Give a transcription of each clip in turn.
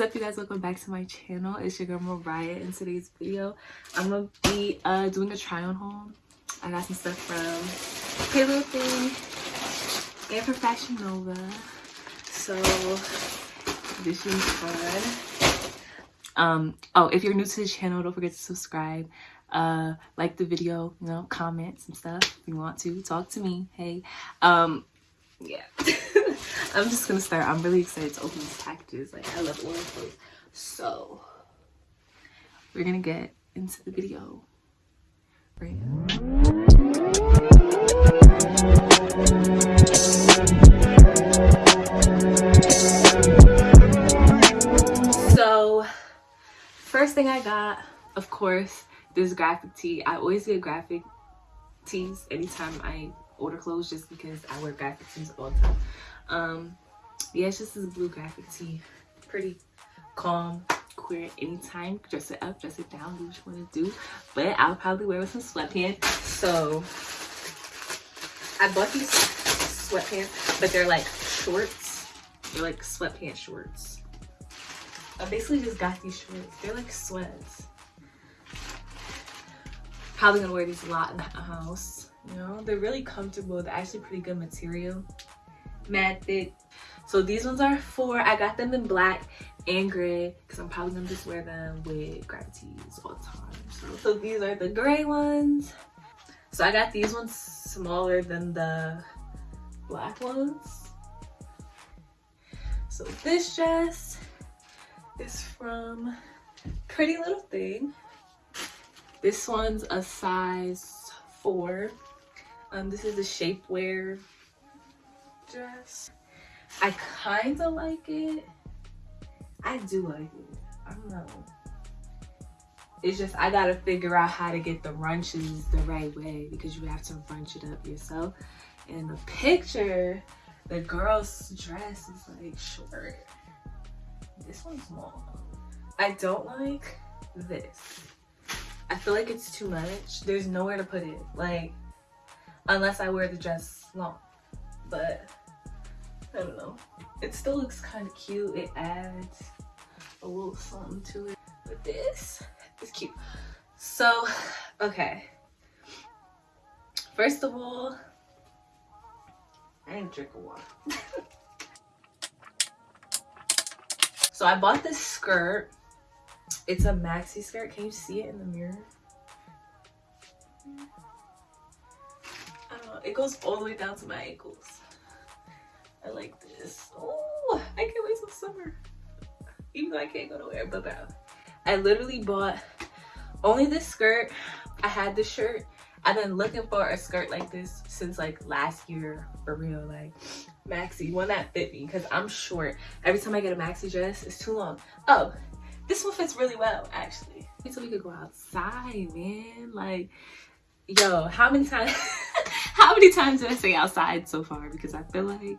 up you guys? Welcome back to my channel. It's your girl mariah. In today's video i'm gonna be uh doing a try on haul. I got some stuff from Pretty Little Thing and from fashion nova. So this is fun. Um oh if you're new to the channel don't forget to subscribe. Uh like the video you know comment some stuff if you want to. Talk to me hey. Um yeah i'm just gonna start. I'm really excited to open these packages like i love orange clothes so we're gonna get into the video. Right so first thing i got of course this graphic tee. I always get graphic tees anytime i order clothes just because I wear graphic tees all the time. Um, yeah, it's just this blue graphic tee. Pretty calm, queer anytime. Dress it up, dress it down, do what you want to do. But I'll probably wear with some sweatpants. So I bought these sweatpants, but they're like shorts. They're like sweatpants shorts. I basically just got these shorts. They're like sweats. Probably gonna wear these a lot in the house you know they're really comfortable they're actually pretty good material thick. So these ones are four. I got them in black and gray because i'm probably gonna just wear them with gravities all the time. So, so these are the gray ones. So i got these ones smaller than the black ones. So this dress is from pretty little thing. This one's a size four. Um, this is a shapewear dress. I kind of like it. I do like it. I don't know. It's just I gotta figure out how to get the runches the right way because you have to runch it up yourself. And the picture, the girl's dress is like short. This one's small. I don't like this. I feel like it's too much. There's nowhere to put it. Like unless I wear the dress long. But I don't know. It still looks kind of cute. It adds a little something to it. But this is cute. So, okay. First of all, I ain't drinking water. so I bought this skirt. It's a maxi skirt. Can you see it in the mirror? it goes all the way down to my ankles. I like this. Oh, I can't wait till summer. Even though I can't go nowhere, but. I literally bought only this skirt. I had this shirt. I've been looking for a skirt like this since like last year for real. Like maxi, one that fit me because I'm short. Every time I get a maxi dress, it's too long. Oh, this one fits really well actually. So we could go outside, man. Like, yo, how many times how many times did I say outside so far? Because I feel like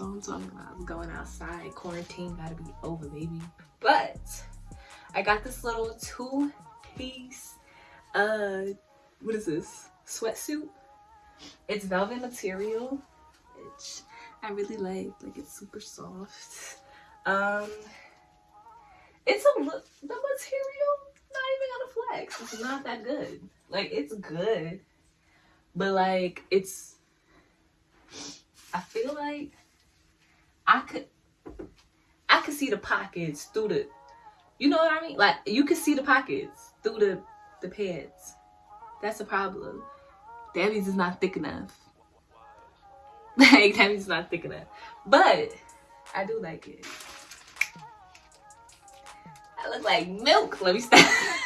what I'm talking about. Going outside. Quarantine gotta be over, baby. But I got this little two-piece, uh, what is this? Sweatsuit. It's velvet material, which I really like. Like it's super soft. Um, it's a look. The material, not even gonna flex. It's not that good. Like it's good but like it's I feel like I could I could see the pockets through the you know what I mean? Like you could see the pockets through the the pads. That's a problem. That means it's not thick enough. Like that means it's not thick enough. But I do like it. I look like milk. Let me stop.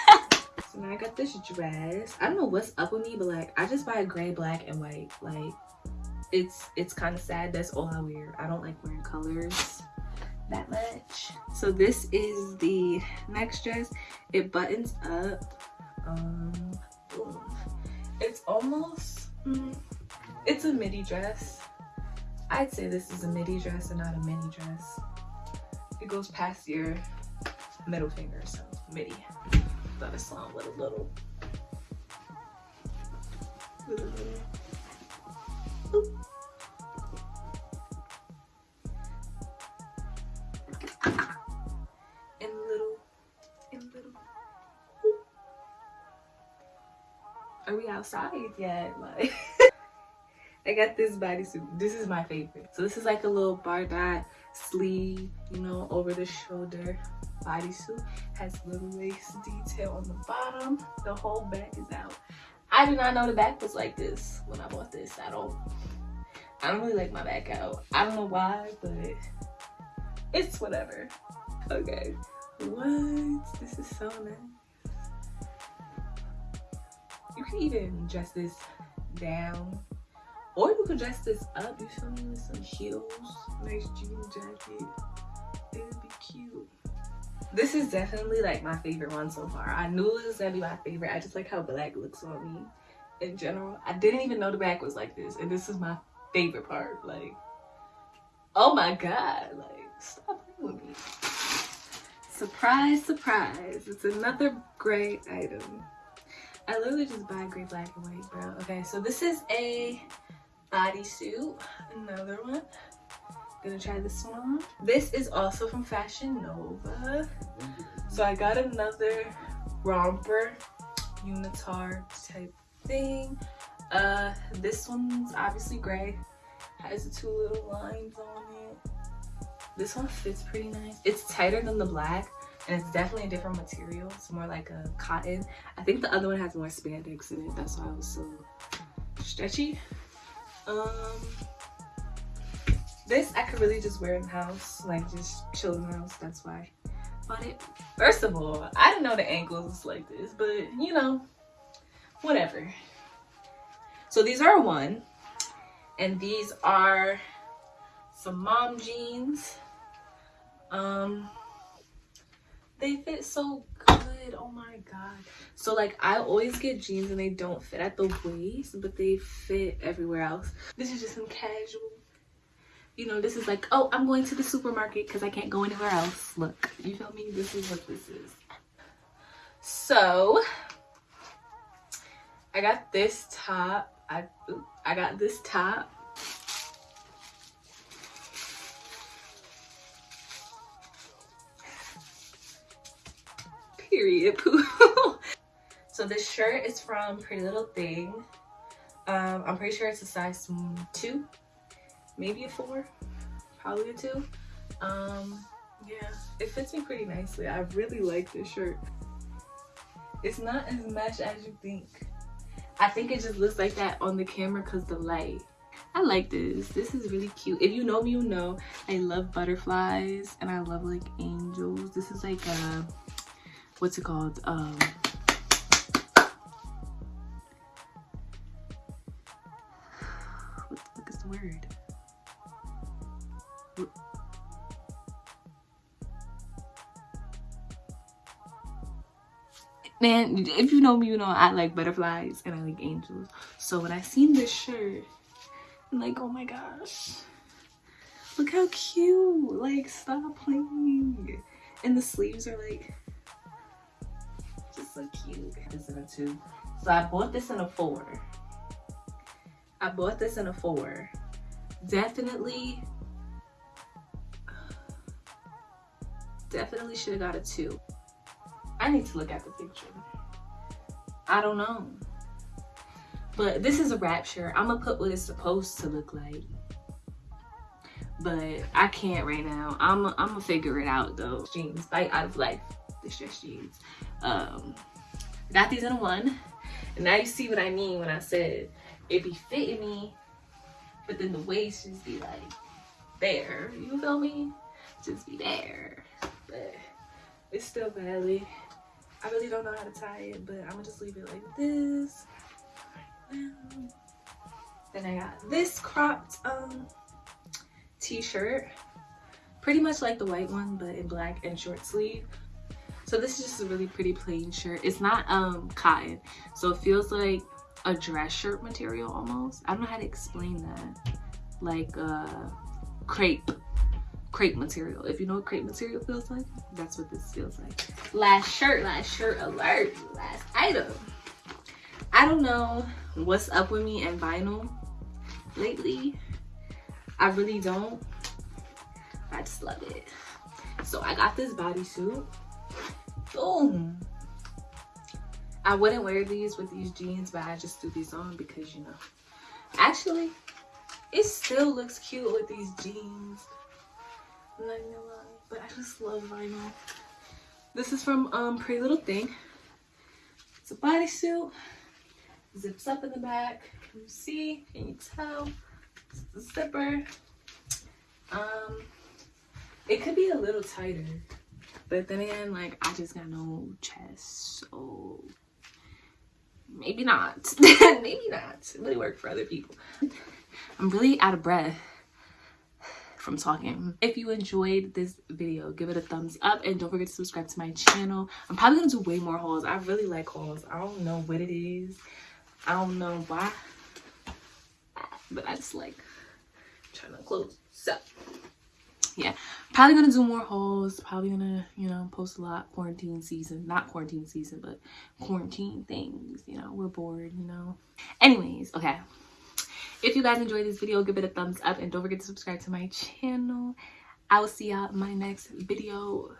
So now I got this dress. I don't know what's up with me, but like I just buy a gray, black, and white. Like it's it's kind of sad. That's all I wear. I don't like wearing colors that much. So this is the next dress. It buttons up. Um. It's almost, mm, it's a midi dress. I'd say this is a midi dress and not a mini dress. It goes past your middle finger, so midi thought it with a little, little, and little and little are we outside yet like I got this bodysuit. This is my favorite. So this is like a little Bardot sleeve, you know, over the shoulder bodysuit. Has little lace detail on the bottom. The whole back is out. I did not know the back was like this when I bought this. I don't, I don't really like my back out. I don't know why, but it's whatever. Okay. What? This is so nice. You can even dress this down or you could dress this up, you feel me, with some heels, nice jean jacket. It would be cute. This is definitely like my favorite one so far. I knew it was gonna be my favorite. I just like how black looks on me in general. I didn't even know the back was like this. And this is my favorite part. Like, oh my God. Like, stop with me. Surprise, surprise. It's another gray item. I literally just buy gray, black, and white, bro. Okay, so this is a bodysuit. Another one. Gonna try this one on. This is also from Fashion Nova. So I got another romper unitard type thing. Uh, this one's obviously gray. Has the two little lines on it. This one fits pretty nice. It's tighter than the black and it's definitely a different material. It's more like a cotton. I think the other one has more spandex in it. That's why it was so stretchy. Um, this I could really just wear in the house, like just chill in the house. That's why bought it. First of all, I didn't know the ankles was like this, but you know, whatever. So these are one, and these are some mom jeans. Um, they fit so good oh my god so like i always get jeans and they don't fit at the waist but they fit everywhere else this is just some casual you know this is like oh i'm going to the supermarket because i can't go anywhere else. Look you feel me? This is what this is. So i got this top. I i got this top. Period. Poo so this shirt is from pretty little thing. Um i'm pretty sure it's a size two maybe a four probably a two um yeah it fits me pretty nicely i really like this shirt it's not as much as you think i think it just looks like that on the camera because the light I like this. This is really cute. If you know me, you know I love butterflies and I love like angels. This is like a what's it called? Um, what the fuck is the word? Man, if you know me, you know I like butterflies and I like angels. So when I seen this shirt, I'm like, oh my gosh. Look how cute. Like, stop playing. And the sleeves are like just so cute. This in a two. So I bought this in a four. I bought this in a four. Definitely, definitely should have got a two. I need to look at the picture. I don't know. But this is a rapture. I'm gonna put what it's supposed to look like. But I can't right now. I'm I'm gonna figure it out though. Jeans, like out of life, stretch jeans. Um, got these in one. And now you see what I mean when I said it be fitting me, but then the waist just be like there. You feel me? Just be there. But it's still valid. I really don't know how to tie it, but I'm gonna just leave it like this. Then I got this cropped um t-shirt. Pretty much like the white one, but in black and short sleeve. So this is just a really pretty plain shirt. It's not um cotton, so it feels like a dress shirt material almost. I don't know how to explain that. Like uh crepe crepe material. If you know what crepe material feels like, that's what this feels like. Last shirt, last shirt alert, last item. I don't know what's up with me and vinyl lately. I really don't. I just love it. So I got this bodysuit boom I wouldn't wear these with these jeans, but I just threw these on because, you know. Actually, it still looks cute with these jeans. I'm but I just love vinyl. This is from um Pretty Little Thing. It's a bodysuit. Zips up in the back. Can you see? Can you tell? It's the zipper. Um, it could be a little tighter, but then again, like I just got no chest, so maybe not. maybe not. It really work for other people. I'm really out of breath from talking. If you enjoyed this video, give it a thumbs up and don't forget to subscribe to my channel. I'm probably gonna do way more hauls. I really like hauls. I don't know what it is. I don't know why, but I just like trying to close so Yeah, probably gonna do more hauls. Probably gonna, you know, post a lot quarantine season. Not quarantine season, but quarantine things. You know, we're bored, you know. Anyways, okay. If you guys enjoyed this video, give it a thumbs up and don't forget to subscribe to my channel. I will see y'all in my next video.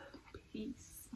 Peace.